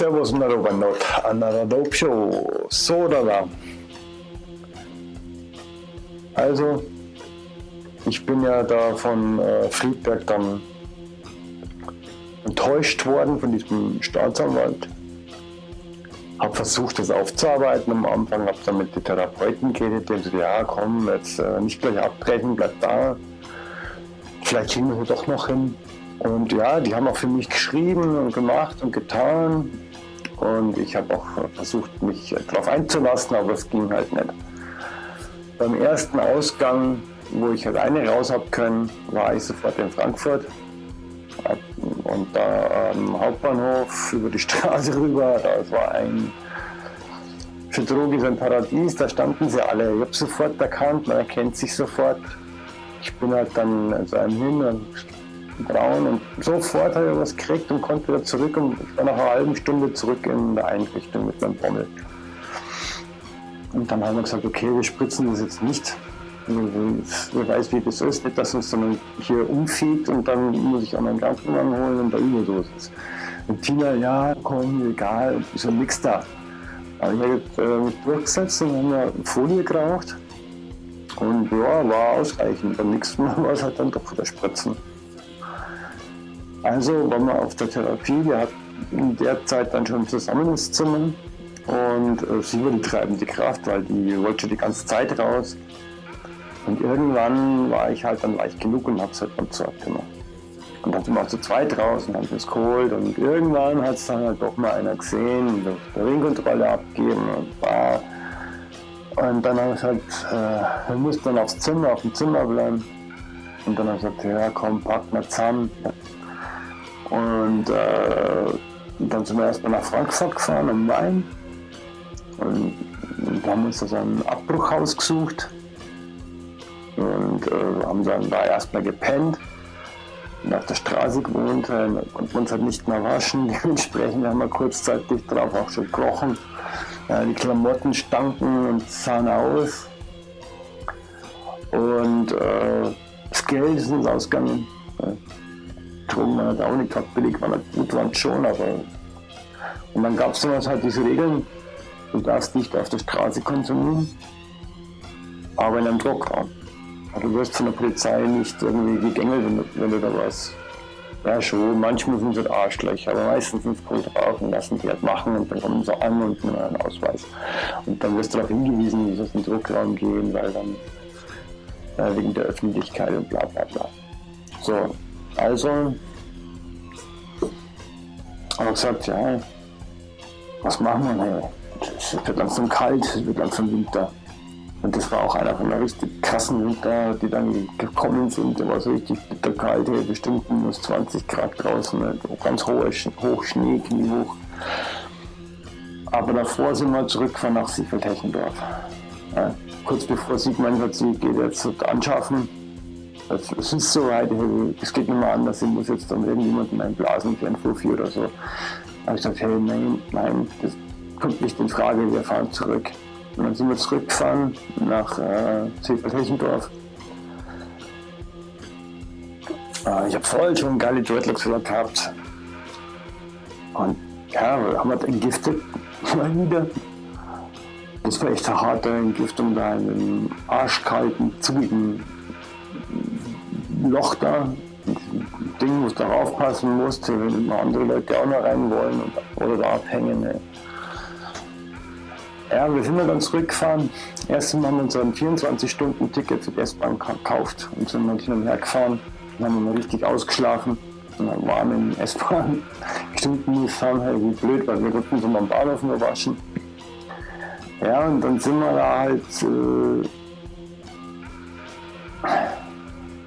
Servus Narobanot, Naradopsho, Sodala. Also, ich bin ja da von äh, Friedberg dann enttäuscht worden von diesem Staatsanwalt. Habe versucht, das aufzuarbeiten am Anfang, habe dann mit den Therapeuten geredet, die haben gesagt, ja komm, jetzt äh, nicht gleich abbrechen, bleib da. Vielleicht kriegen wir doch noch hin. Und ja, die haben auch für mich geschrieben und gemacht und getan. Und ich habe auch versucht, mich darauf einzulassen, aber es ging halt nicht. Beim ersten Ausgang, wo ich halt raus habe können, war ich sofort in Frankfurt. Und da am Hauptbahnhof über die Straße rüber, da war ein für Drogen ein Paradies, da standen sie alle. Ich habe sofort erkannt, man erkennt sich sofort. Ich bin halt dann zu einem hin und braun und sofort habe ich was gekriegt und konnte wieder zurück und war nach einer halben Stunde zurück in der Einrichtung mit meinem Bommel. Und dann haben wir gesagt, okay, wir spritzen das jetzt nicht. Wer weiß, wie das ist, nicht, dass uns dann hier umfliegt und dann muss ich auch meinen Krankenwagen holen und da Überdosis ist. Und Tina, ja, komm, egal, ist ja nichts da. Aber ich habe mich durchgesetzt und haben wir Folie geraucht. Und ja, war ausreichend. Beim nächsten Mal war es halt dann doch wieder Spritzen. Also waren wir auf der Therapie. Wir hatten in der Zeit dann schon zusammen ins Zimmer. Und äh, sie war die treibende Kraft, weil die wollte schon die ganze Zeit raus. Und irgendwann war ich halt dann leicht genug und habe es halt beim Zeug gemacht. Und dann sind wir auch zu zweit raus und haben das geholt. Und irgendwann hat es dann halt doch mal einer gesehen und die Ringkontrolle abgeben und war. Und dann habe ich halt, äh, wir mussten dann aufs Zimmer, auf dem Zimmer bleiben. Und dann habe ich gesagt, ja komm, pack mal zusammen. Und äh, dann sind wir erstmal nach Frankfurt gefahren, am Main. Und, und haben uns da so ein Abbruchhaus gesucht. Und äh, haben dann da erstmal gepennt und auf der Straße gewohnt, äh, konnten uns halt nicht mehr waschen. Dementsprechend haben wir kurzzeitig darauf auch schon gekrochen. Äh, die Klamotten stanken und sahen aus. Und äh, das Geld ist uns ausgegangen. Man hat auch nicht gehabt, billig nicht gut, waren schon, aber. Und dann gab es damals halt diese Regeln, du darfst nicht auf der Straße konsumieren, aber in einem Druckraum. Also du wirst von der Polizei nicht irgendwie gegängelt, wenn du, wenn du da was. Ja, schon, manchmal sind sie Arschlöcher, aber meistens sind es gut drauf und lassen die halt machen und dann kommen sie an und nehmen einen Ausweis. Und dann wirst du darauf hingewiesen, wie sollst in den Druckraum gehen, weil dann äh, wegen der Öffentlichkeit und bla bla bla. So, also haben wir gesagt, ja, was machen wir denn? Es wird langsam kalt, es wird langsam Winter. Und das war auch einer von der richtig krassen Winter, die dann gekommen sind. Der war so richtig bitterkalt, hier bestimmt minus 20 Grad draußen, ne? ganz hohe, hoch Schnee, kniehoch. Aber davor sind wir zurückgefahren nach Siefeltechendorf. Ja, kurz bevor sie gemeint hat, sie geht jetzt anschaffen. Es ist so weit, es geht nicht mehr anders, ich muss jetzt dann irgendjemanden einblasen für ein Fuffi oder so. Habe ich gesagt, hey, nein, nein, das kommt nicht in Frage, wir fahren zurück. Und dann sind wir zurückgefahren nach äh, Zefeld-Hechendorf. Äh, ich habe voll schon geile Dreadlocks gehabt. Und ja, haben wir entgiftet mal wieder. Das war echt eine harte Entgiftung da in einem arschkalten, zugigen Loch da. Ein Ding, wo du darauf passen musst, wenn andere Leute auch noch rein wollen oder da abhängen. Ne. Ja, wir sind dann zurückgefahren. Erstens haben wir uns ein 24-Stunden-Ticket für die S-Bahn gekauft und sind dann hin und her gefahren. Dann haben wir richtig ausgeschlafen. Und dann waren in S-Bahn. Bestimmt nicht fahren, halt wie blöd, weil wir konnten so mal am Bahnhof nur waschen. Ja, und dann sind wir da halt äh,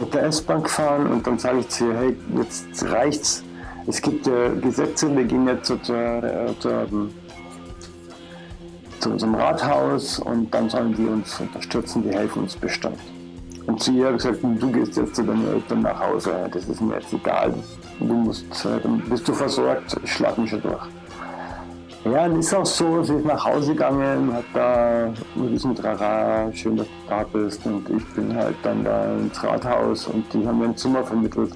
mit der S-Bahn gefahren und dann sage ich zu ihr, hey, jetzt reicht's. Es gibt ja Gesetze, wir gehen jetzt zur, zur, zur zu unserem Rathaus und dann sollen die uns unterstützen, die helfen uns bestimmt. Und zu ihr habe ich gesagt, du gehst jetzt zu deinen Eltern nach Hause, das ist mir jetzt egal. Du musst, äh, dann bist du versorgt, ich schlag mich schon durch. Ja, und ist auch so, sie ist nach Hause gegangen, hat da mit diesem Trara, schön, dass du da bist und ich bin halt dann da ins Rathaus und die haben mir ein Zimmer vermittelt.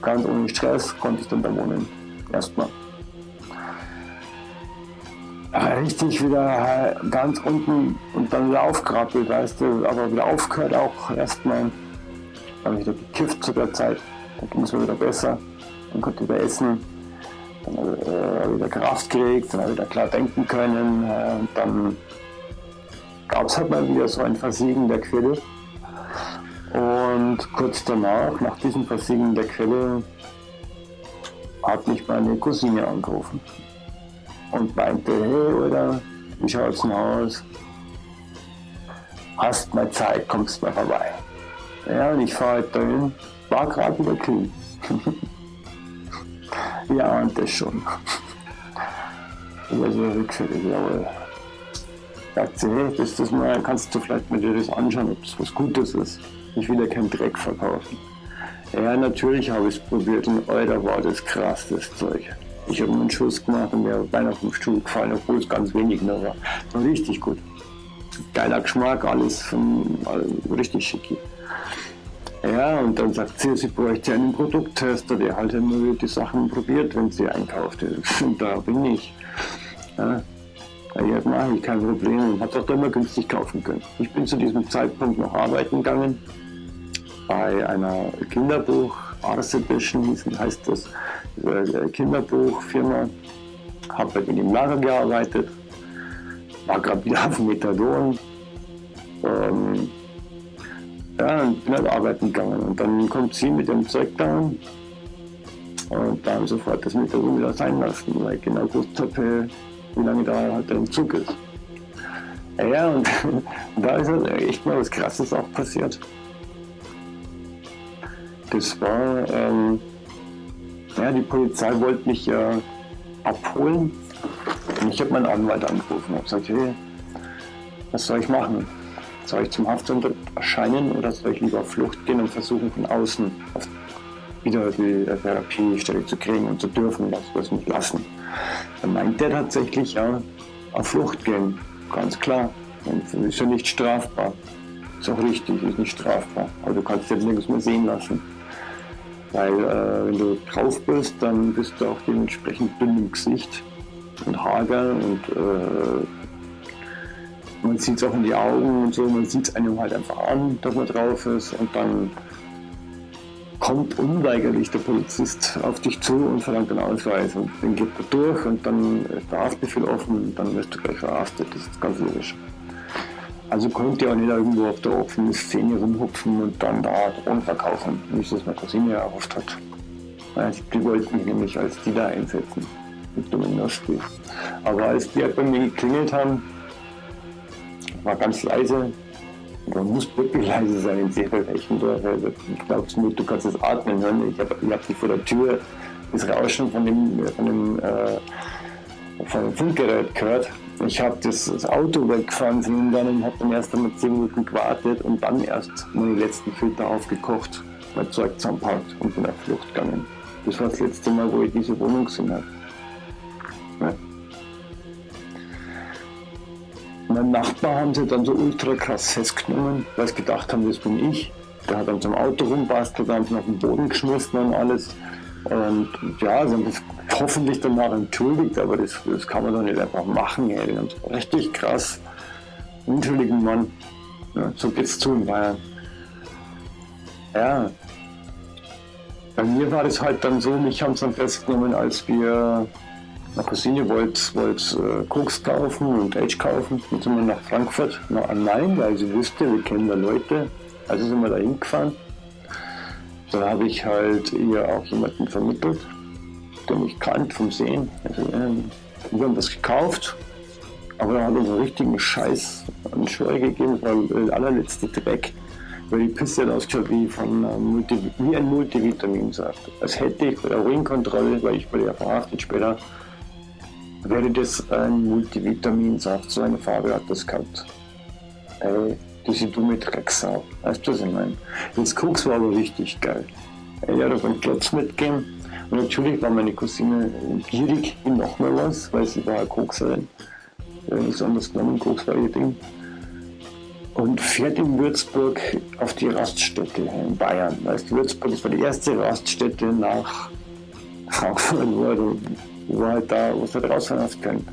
Ganz ohne Stress konnte ich dann da wohnen, erstmal. richtig wieder ganz unten und dann wieder aufgerappelt, weißt du, aber wieder aufgehört auch erstmal. Dann habe ich wieder gekifft zu der Zeit, dann ging es mir wieder besser, dann konnte ich wieder essen, dann äh, wieder Kraft gekriegt, dann wieder klar denken können äh, und dann gab es halt mal wieder so ein Versiegen der Quelle. Und kurz danach, nach diesem Versiegen der Quelle, hat mich meine Cousine angerufen und meinte, hey oder wie schaut's denn aus? Hast mal Zeit, kommst mal vorbei. Ja, und ich fahre halt dahin, war gerade wieder clean. ja, und das schon. Über so rückfällig, jawohl. Sagt sie, hey, das, das mal, kannst du vielleicht mal dir das anschauen, ob das was Gutes ist. Ich will ja keinen Dreck verkaufen. Ja, natürlich habe ich es probiert und Alter, war das krass, das Zeug. Ich habe einen Schuss gemacht und mir beinahe vom Stuhl gefallen, obwohl es ganz wenig nur war. War richtig gut. Geiler Geschmack, alles von alles richtig schicki. Ja, und dann sagt sie, sie bräuchte einen Produkttester, der halt immer die Sachen probiert, wenn sie einkauft. Und da bin ich. Ja, ja mache ich, kein Problem. Hat auch immer günstig kaufen können. Ich bin zu diesem Zeitpunkt noch arbeiten gegangen bei einer Kinderbuch, Ars Edition heißt das, äh, Kinderbuchfirma. Habe bei denen im Lager gearbeitet, war gerade wieder auf Methadon. Ähm, ja, und bin halt arbeiten gegangen. Und dann kommt sie mit dem Zeug da und dann sofort das Methadon wieder sein lassen, weil ich genau gewusst habe, wie lange da halt der Zug ist. Ja, und, da ist halt echt mal was Krasses auch passiert. Das war, ähm, ja, die Polizei wollte mich äh, abholen und ich habe meinen Anwalt angerufen und gesagt, hey, was soll ich machen? Soll ich zum Haftunter erscheinen oder soll ich lieber auf Flucht gehen und versuchen von außen auf wieder die Therapiestelle zu kriegen und zu dürfen, das wir es nicht lassen? Dann meint er tatsächlich, ja, auf Flucht gehen, ganz klar. Und ist ja nicht strafbar. Ist auch richtig, ist nicht strafbar. Aber du kannst jetzt nichts mehr sehen lassen. Weil äh, wenn du drauf bist, dann bist du auch dementsprechend dünn im Gesicht und hager und äh, man sieht es auch in die Augen und so, man sieht es einem halt einfach an, dass man drauf ist und dann kommt unweigerlich der Polizist auf dich zu und verlangt einen Ausweis und dann geht er durch und dann ist der Haftbefehl offen und dann wirst du gleich verhaftet, das ist ganz logisch. Also konnte ich auch nicht irgendwo auf der offenen Szene rumhupfen und dann da Drohnen verkaufen, wie es das meine Cousine erhofft hat. Die wollten mich nämlich als die da einsetzen, mit Nostri. Aber als die halt bei mir geklingelt haben, war ganz leise, man muss wirklich leise sein in Seefeld-Eichendorf. Ich glaube mir, du kannst es atmen hören. Ich habe hab vor der Tür das Rauschen von dem, von dem, äh, von dem Funkgerät gehört ich habe das, das, Auto weggefahren und dann habe dann erst einmal 10 Minuten gewartet und dann erst meine letzten Filter aufgekocht, mein Zeug zusammenpackt und bin auf Flucht gegangen. Das war das letzte Mal, wo ich diese Wohnung gesehen habe. Ja. Mein Nachbar haben sie dann so ultra krass festgenommen, weil sie gedacht haben, das bin ich. Der hat dann zum Auto rumbastelt, sie auf den Boden geschmissen und alles. Und ja, sie haben das hoffentlich danach entschuldigt, aber das, das kann man doch nicht einfach machen. Ey. Die haben so richtig krass unschuldigen Mann. Ja, so geht's zu in Bayern. Ja. Bei mir war das halt dann so, mich haben sie dann festgenommen, als wir meine Cousine wollte, wollte äh, Koks kaufen und Age kaufen. Dann sind wir nach Frankfurt, nach Nein, weil sie wusste, wir kennen da Leute. Also sind wir da hingefahren. Da habe ich halt ihr auch jemanden vermittelt, der mich kannt vom Sehen. Also, ähm, wir haben das gekauft, aber er hat uns einen richtigen Scheiß an Scheu gegeben, das war der allerletzte Dreck. Weil die Pisse hat ausgeschaut wie, von, wie ein Multivitaminsaft. Als hätte ich bei der Ruinkontrolle, weil ich wurde ja verhaftet später, wäre das ein Multivitaminsaft. So eine Farbe hat das gehabt. Ey, diese dumme Drecksau. Weißt du, was ich meine? Das Koks war aber richtig geil. Er hat auf einen Klotz mitgegeben. Und natürlich war meine Cousine gierig wie noch mal was, weil sie war eine Kokserin. Nichts anderes genommen, Koks war ihr Ding. Und fährt in Würzburg auf die Raststätte in Bayern. Weißt du, Würzburg das war die erste Raststätte nach Frankfurt, wo, du, wo halt da, du halt rausfahren hast können.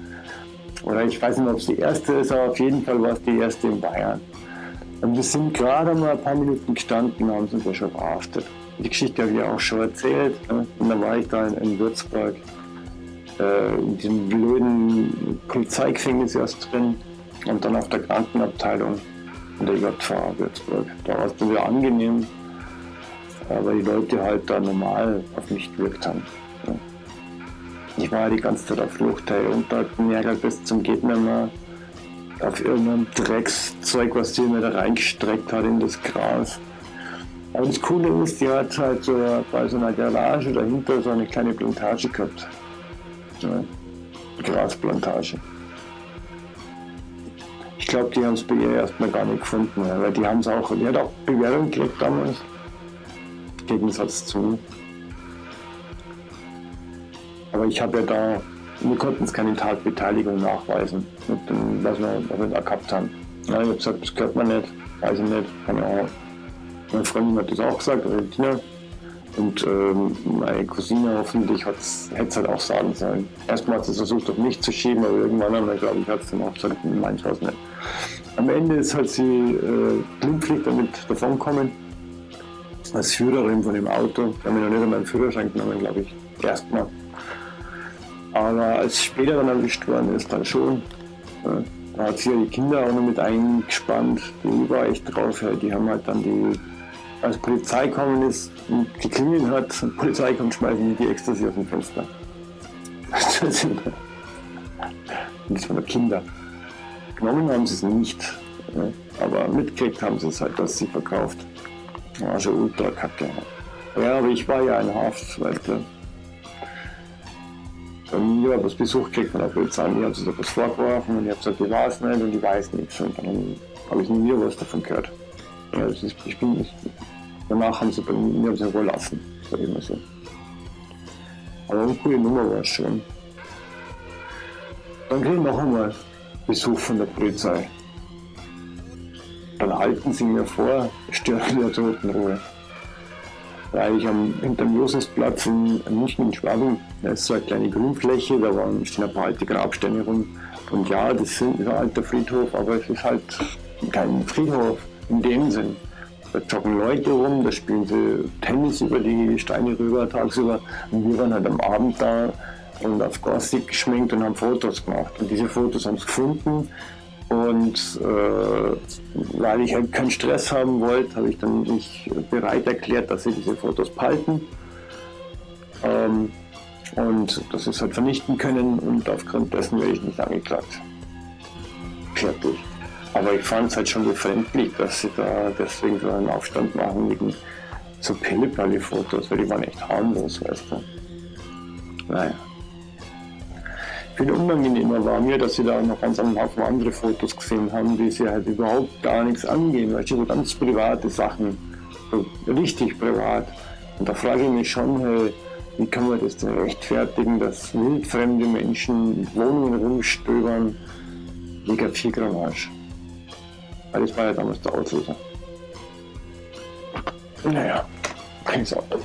Oder ich weiß nicht, ob es die erste ist, aber auf jeden Fall war es die erste in Bayern. Und wir sind gerade mal ein paar Minuten gestanden, haben sie uns ja schon verhaftet. Die Geschichte habe ich ja auch schon erzählt. Ne? Und dann war ich da in, in Würzburg, äh, in diesem blöden Polizeigefängnis erst drin und dann auf der Krankenabteilung in der JV Würzburg. Da war es dann wieder angenehm, weil die Leute halt da normal auf mich gewirkt haben. Ich war die ganze Zeit auf Flucht hey, und da Ärger bis zum geht mehr auf irgendeinem Dreckszeug, was die mir da reingestreckt hat in das Gras. Aber das Coole ist, die hat halt so bei so einer Garage dahinter so eine kleine Plantage gehabt. So eine Grasplantage. Ich glaube, die haben es bei ihr erstmal gar nicht gefunden, weil die haben es auch, die hat auch Bewährung gekriegt damals. Gegensatz zu. Aber ich habe ja da, wir konnten es keine Tatbeteiligung nachweisen, mit dem, was wir, was wir da gehabt haben. Ja, ich habe gesagt, das gehört man nicht, weiß ich nicht, keine Ahnung. Meine Freundin hat das auch gesagt, Valentina. Und ähm, meine Cousine hoffentlich hätte es halt auch sagen sollen. Erstmal hat sie versucht, auf mich zu schieben, aber irgendwann haben wir, glaube ich, hat es dann auch gesagt, mein nicht. Am Ende ist halt sie äh, glimpflich damit davonkommen. Als Führerin von dem Auto. Ich habe mir noch nicht einmal einen Führerschein genommen, glaube ich. Erstmal. Aber als später dann erwischt worden ist, dann schon. Ja, da hat sie ja die Kinder auch noch mit eingespannt. Die war echt drauf. Ja. Die haben halt dann die als Polizei gekommen ist und geklingelt hat, und Polizei kommt, schmeißen die die Ecstasy aus dem Fenster. das waren Kinder. Genommen haben sie es nicht, aber mitgekriegt haben sie es halt, dass sie verkauft. War schon ultra kacke. Ja, aber ich war ja in Haft, weißt du. Bei mir habe ich Besuch gekriegt von der Polizei, mir hat sie da was vorgeworfen und ich habe gesagt, ich weiß nicht und ich weiß nichts. Und dann habe ich nie was davon gehört. Ist, ich bin, ich, danach haben sie bei mir haben sie überlassen, sag ich mal so. Aber eine coole Nummer war es schon. Dann kriege ich noch einmal Besuch von der Polizei. Dann halten sie mir vor, stören der Totenruhe. Weil ich am, hinterm Josefsplatz in München in Schwabing, da ist so eine kleine Grünfläche, da waren, ein paar alte Grabsteine rum. Und ja, das sind ein alter Friedhof, aber es ist halt kein Friedhof in dem Sinn. Da joggen Leute rum, da spielen sie Tennis über die Steine rüber tagsüber. Und wir waren halt am Abend da und auf Gorstig geschminkt und haben Fotos gemacht. Und diese Fotos haben sie gefunden. Und äh, weil ich halt keinen Stress haben wollte, habe ich dann mich bereit erklärt, dass sie diese Fotos behalten. Ähm, und dass sie es halt vernichten können und aufgrund dessen werde ich nicht angeklagt. Fertig. Aber ich fand es halt schon befremdlich, dass sie da deswegen so einen Aufstand machen wegen so Pillepalle-Fotos, weil die waren echt harmlos, weißt du. Naja. Viel unangenehmer war mir, dass sie da noch ganz einen Haufen andere Fotos gesehen haben, die sie halt überhaupt gar nichts angehen, weißt du, so ganz private Sachen, so richtig privat. Und da frage ich mich schon, hey, wie kann man das denn rechtfertigen, dass wildfremde Menschen Wohnungen rumstöbern, mega viel Gramage. Weil das war ja damals der Auslöser. Naja, keine Sorge.